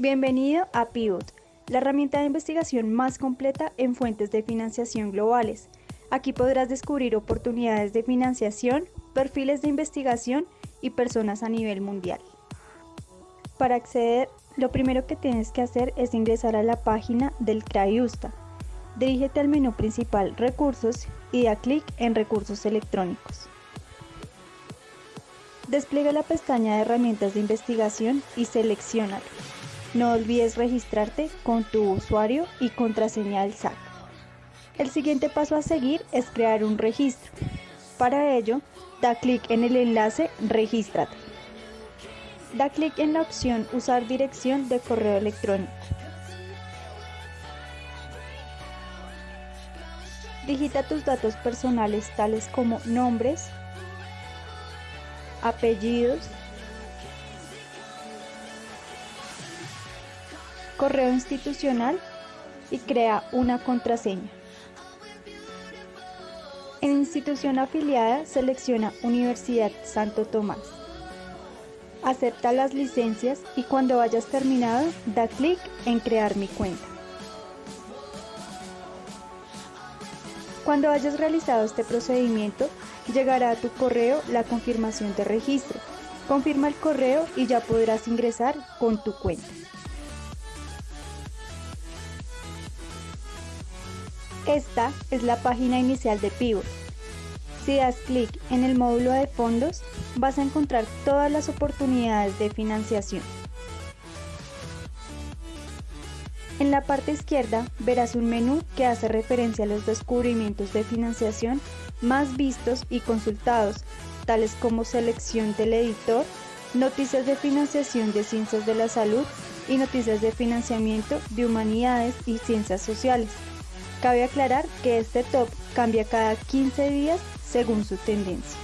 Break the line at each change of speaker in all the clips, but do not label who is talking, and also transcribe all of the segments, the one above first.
Bienvenido a Pivot, la herramienta de investigación más completa en fuentes de financiación globales. Aquí podrás descubrir oportunidades de financiación, perfiles de investigación y personas a nivel mundial. Para acceder, lo primero que tienes que hacer es ingresar a la página del CRAIUSTA. Dirígete al menú principal Recursos y da clic en Recursos electrónicos. Despliega la pestaña de herramientas de investigación y seleccionalo. No olvides registrarte con tu usuario y contraseña del SAC. El siguiente paso a seguir es crear un registro. Para ello, da clic en el enlace Regístrate. Da clic en la opción Usar dirección de correo electrónico. Digita tus datos personales tales como nombres, apellidos, correo institucional y crea una contraseña. En institución afiliada selecciona Universidad Santo Tomás. Acepta las licencias y cuando hayas terminado da clic en crear mi cuenta. Cuando hayas realizado este procedimiento, llegará a tu correo la confirmación de registro. Confirma el correo y ya podrás ingresar con tu cuenta. Esta es la página inicial de Pivot. Si das clic en el módulo de fondos, vas a encontrar todas las oportunidades de financiación. En la parte izquierda verás un menú que hace referencia a los descubrimientos de financiación más vistos y consultados, tales como selección del editor, noticias de financiación de ciencias de la salud y noticias de financiamiento de humanidades y ciencias sociales. Cabe aclarar que este top cambia cada 15 días según su tendencia.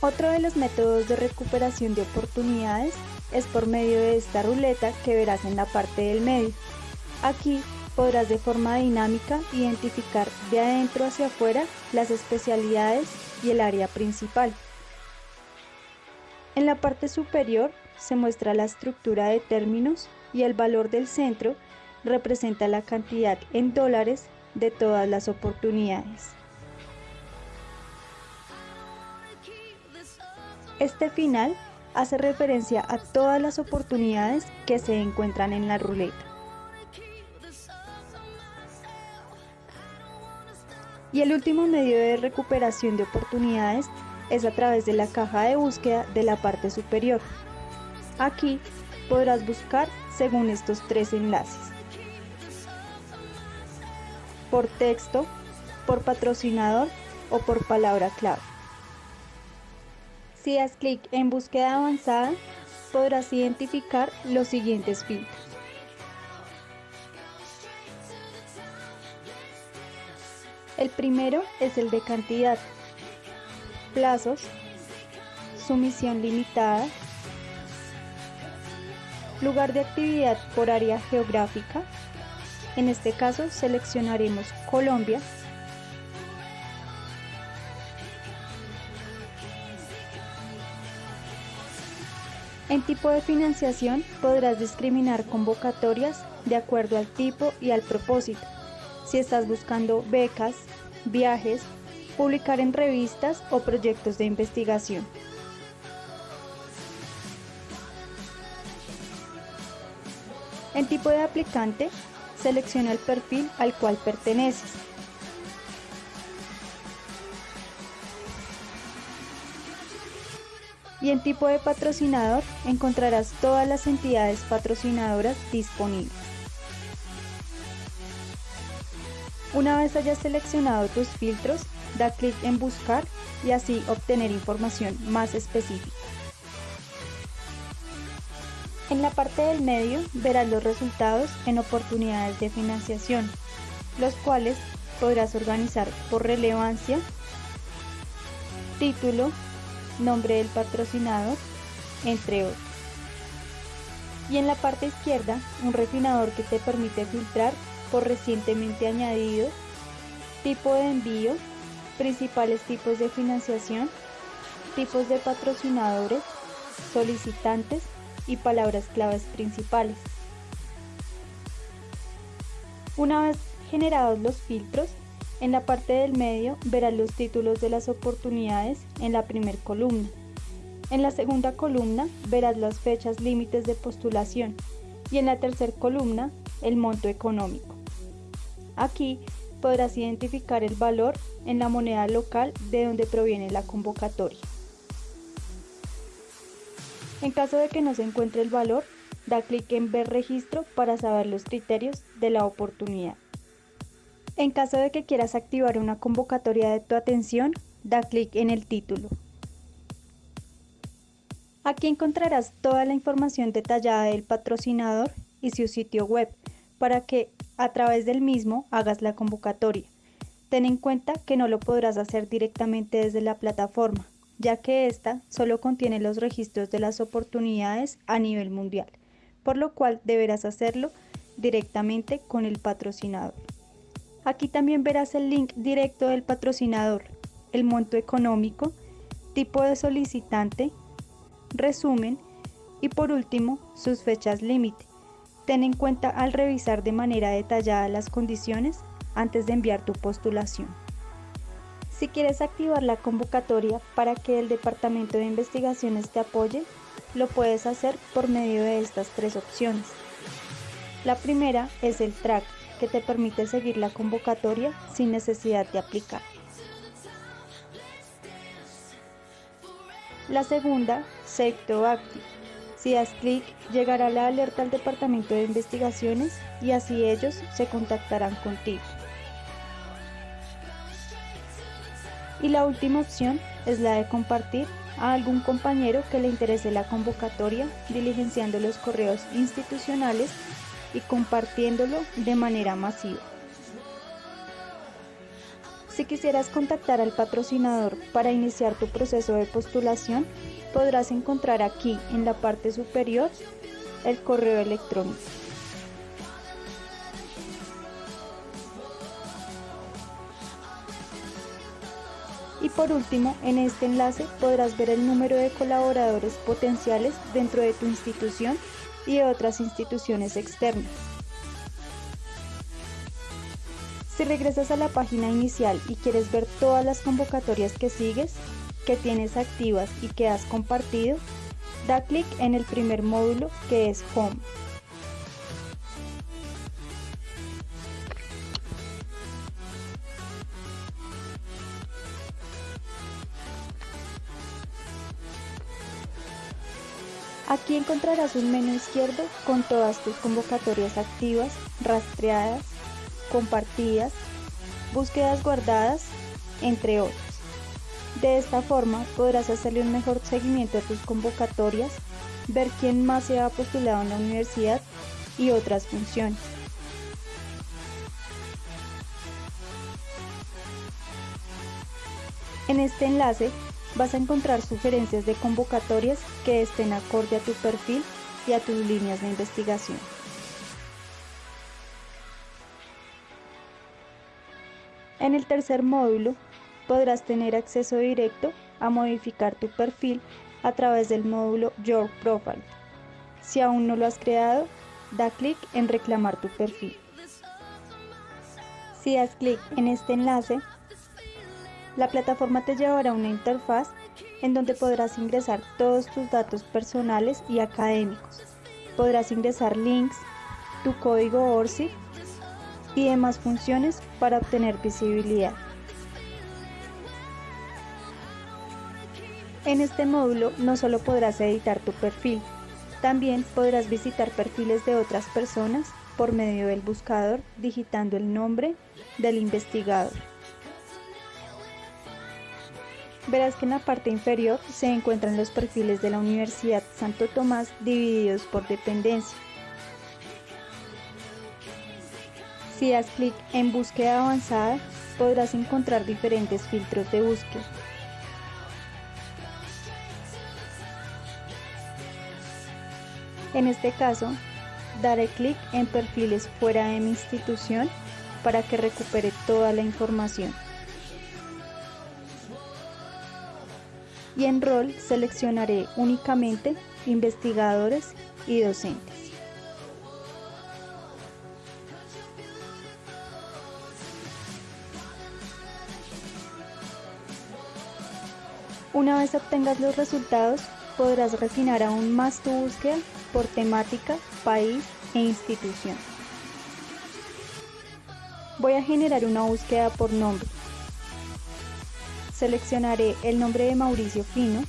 Otro de los métodos de recuperación de oportunidades es por medio de esta ruleta que verás en la parte del medio. Aquí podrás de forma dinámica identificar de adentro hacia afuera las especialidades y el área principal. En la parte superior se muestra la estructura de términos y el valor del centro representa la cantidad en dólares de todas las oportunidades. Este final hace referencia a todas las oportunidades que se encuentran en la ruleta. Y el último medio de recuperación de oportunidades es a través de la caja de búsqueda de la parte superior. Aquí podrás buscar según estos tres enlaces. Por texto, por patrocinador o por palabra clave. Si das clic en búsqueda avanzada, podrás identificar los siguientes filtros. El primero es el de cantidad, plazos, sumisión limitada, lugar de actividad por área geográfica, en este caso seleccionaremos Colombia, En tipo de financiación podrás discriminar convocatorias de acuerdo al tipo y al propósito. Si estás buscando becas, viajes, publicar en revistas o proyectos de investigación. En tipo de aplicante, selecciona el perfil al cual perteneces. Y en tipo de patrocinador encontrarás todas las entidades patrocinadoras disponibles. Una vez hayas seleccionado tus filtros, da clic en buscar y así obtener información más específica. En la parte del medio verás los resultados en oportunidades de financiación, los cuales podrás organizar por relevancia, título, nombre del patrocinador, entre otros. Y en la parte izquierda, un refinador que te permite filtrar por recientemente añadido, tipo de envío, principales tipos de financiación, tipos de patrocinadores, solicitantes y palabras claves principales. Una vez generados los filtros, en la parte del medio verás los títulos de las oportunidades en la primera columna. En la segunda columna verás las fechas límites de postulación y en la tercera columna el monto económico. Aquí podrás identificar el valor en la moneda local de donde proviene la convocatoria. En caso de que no se encuentre el valor, da clic en Ver registro para saber los criterios de la oportunidad. En caso de que quieras activar una convocatoria de tu atención, da clic en el título. Aquí encontrarás toda la información detallada del patrocinador y su sitio web para que a través del mismo hagas la convocatoria. Ten en cuenta que no lo podrás hacer directamente desde la plataforma, ya que ésta solo contiene los registros de las oportunidades a nivel mundial, por lo cual deberás hacerlo directamente con el patrocinador. Aquí también verás el link directo del patrocinador, el monto económico, tipo de solicitante, resumen y por último sus fechas límite Ten en cuenta al revisar de manera detallada las condiciones antes de enviar tu postulación. Si quieres activar la convocatoria para que el Departamento de Investigaciones te apoye, lo puedes hacer por medio de estas tres opciones. La primera es el track, que te permite seguir la convocatoria sin necesidad de aplicar. La segunda, Save to Active si das clic, llegará la alerta al Departamento de Investigaciones y así ellos se contactarán contigo. Y la última opción es la de compartir a algún compañero que le interese la convocatoria, diligenciando los correos institucionales y compartiéndolo de manera masiva. Si quisieras contactar al patrocinador para iniciar tu proceso de postulación, podrás encontrar aquí en la parte superior el correo electrónico. Y por último, en este enlace podrás ver el número de colaboradores potenciales dentro de tu institución y de otras instituciones externas. Si regresas a la página inicial y quieres ver todas las convocatorias que sigues, que tienes activas y que has compartido, da clic en el primer módulo que es Home. Aquí encontrarás un menú izquierdo con todas tus convocatorias activas, rastreadas, compartidas, búsquedas guardadas, entre otros. De esta forma podrás hacerle un mejor seguimiento a tus convocatorias, ver quién más se ha postulado en la universidad y otras funciones. En este enlace vas a encontrar sugerencias de convocatorias que estén acorde a tu perfil y a tus líneas de investigación. En el tercer módulo podrás tener acceso directo a modificar tu perfil a través del módulo Your Profile. Si aún no lo has creado, da clic en reclamar tu perfil. Si das clic en este enlace, la plataforma te llevará a una interfaz en donde podrás ingresar todos tus datos personales y académicos. Podrás ingresar links, tu código ORCID y demás funciones para obtener visibilidad. En este módulo no solo podrás editar tu perfil, también podrás visitar perfiles de otras personas por medio del buscador digitando el nombre del investigador. Verás que en la parte inferior se encuentran los perfiles de la Universidad Santo Tomás divididos por dependencia. Si das clic en búsqueda avanzada, podrás encontrar diferentes filtros de búsqueda. En este caso, daré clic en perfiles fuera de mi institución para que recupere toda la información. y en rol seleccionaré únicamente investigadores y docentes. Una vez obtengas los resultados, podrás refinar aún más tu búsqueda por temática, país e institución. Voy a generar una búsqueda por nombre. Seleccionaré el nombre de Mauricio Fino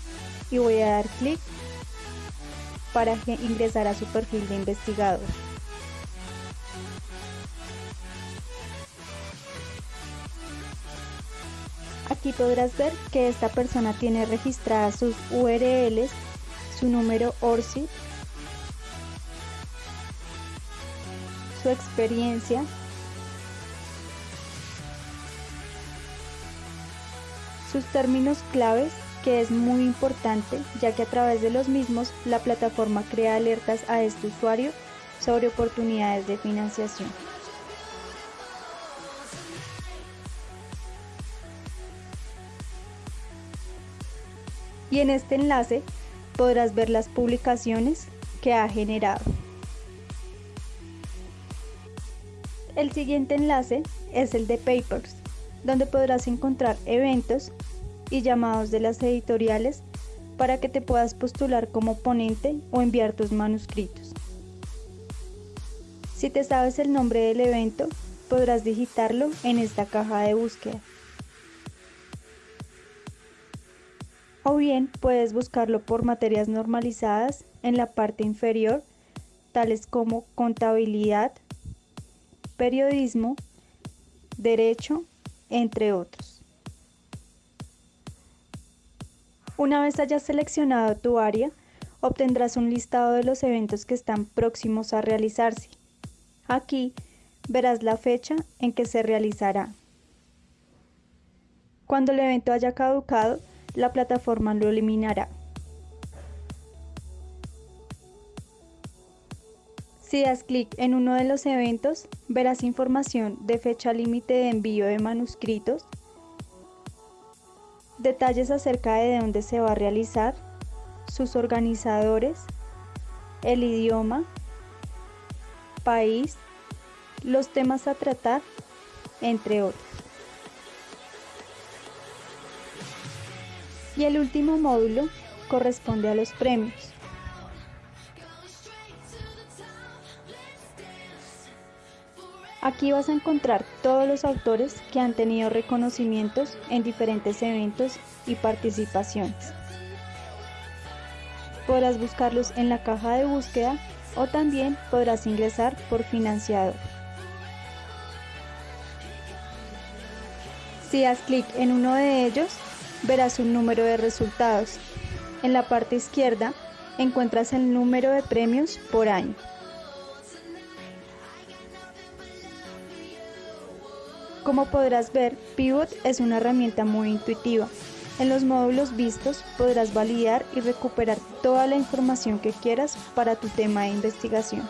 y voy a dar clic para ingresar a su perfil de investigador. Aquí podrás ver que esta persona tiene registradas sus URLs, su número ORCID, su experiencia, sus términos claves, que es muy importante ya que a través de los mismos la plataforma crea alertas a este usuario sobre oportunidades de financiación. y en este enlace podrás ver las publicaciones que ha generado. El siguiente enlace es el de Papers, donde podrás encontrar eventos y llamados de las editoriales para que te puedas postular como ponente o enviar tus manuscritos. Si te sabes el nombre del evento, podrás digitarlo en esta caja de búsqueda. o bien puedes buscarlo por materias normalizadas en la parte inferior, tales como contabilidad, periodismo, derecho, entre otros. Una vez hayas seleccionado tu área, obtendrás un listado de los eventos que están próximos a realizarse. Aquí verás la fecha en que se realizará. Cuando el evento haya caducado, la plataforma lo eliminará. Si das clic en uno de los eventos, verás información de fecha límite de envío de manuscritos, detalles acerca de dónde se va a realizar, sus organizadores, el idioma, país, los temas a tratar, entre otros. Y el último módulo corresponde a los premios. Aquí vas a encontrar todos los autores que han tenido reconocimientos en diferentes eventos y participaciones. Podrás buscarlos en la caja de búsqueda o también podrás ingresar por financiador. Si das clic en uno de ellos, verás un número de resultados. En la parte izquierda encuentras el número de premios por año. Como podrás ver, Pivot es una herramienta muy intuitiva. En los módulos vistos podrás validar y recuperar toda la información que quieras para tu tema de investigación.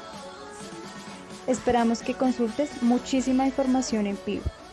Esperamos que consultes muchísima información en Pivot.